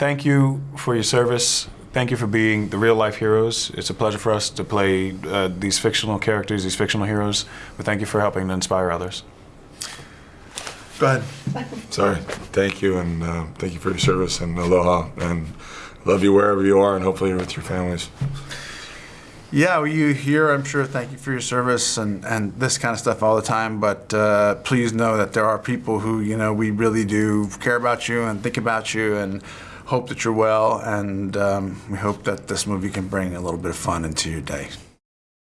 thank you for your service. Thank you for being the real life heroes. It's a pleasure for us to play uh, these fictional characters, these fictional heroes. But thank you for helping to inspire others. Go ahead. Sorry. Thank you, and uh, thank you for your service, and aloha, and love you wherever you are, and hopefully you're with your families. Yeah, well, you here, I'm sure, thank you for your service and, and this kind of stuff all the time. But uh, please know that there are people who, you know, we really do care about you and think about you and hope that you're well. And um, we hope that this movie can bring a little bit of fun into your day.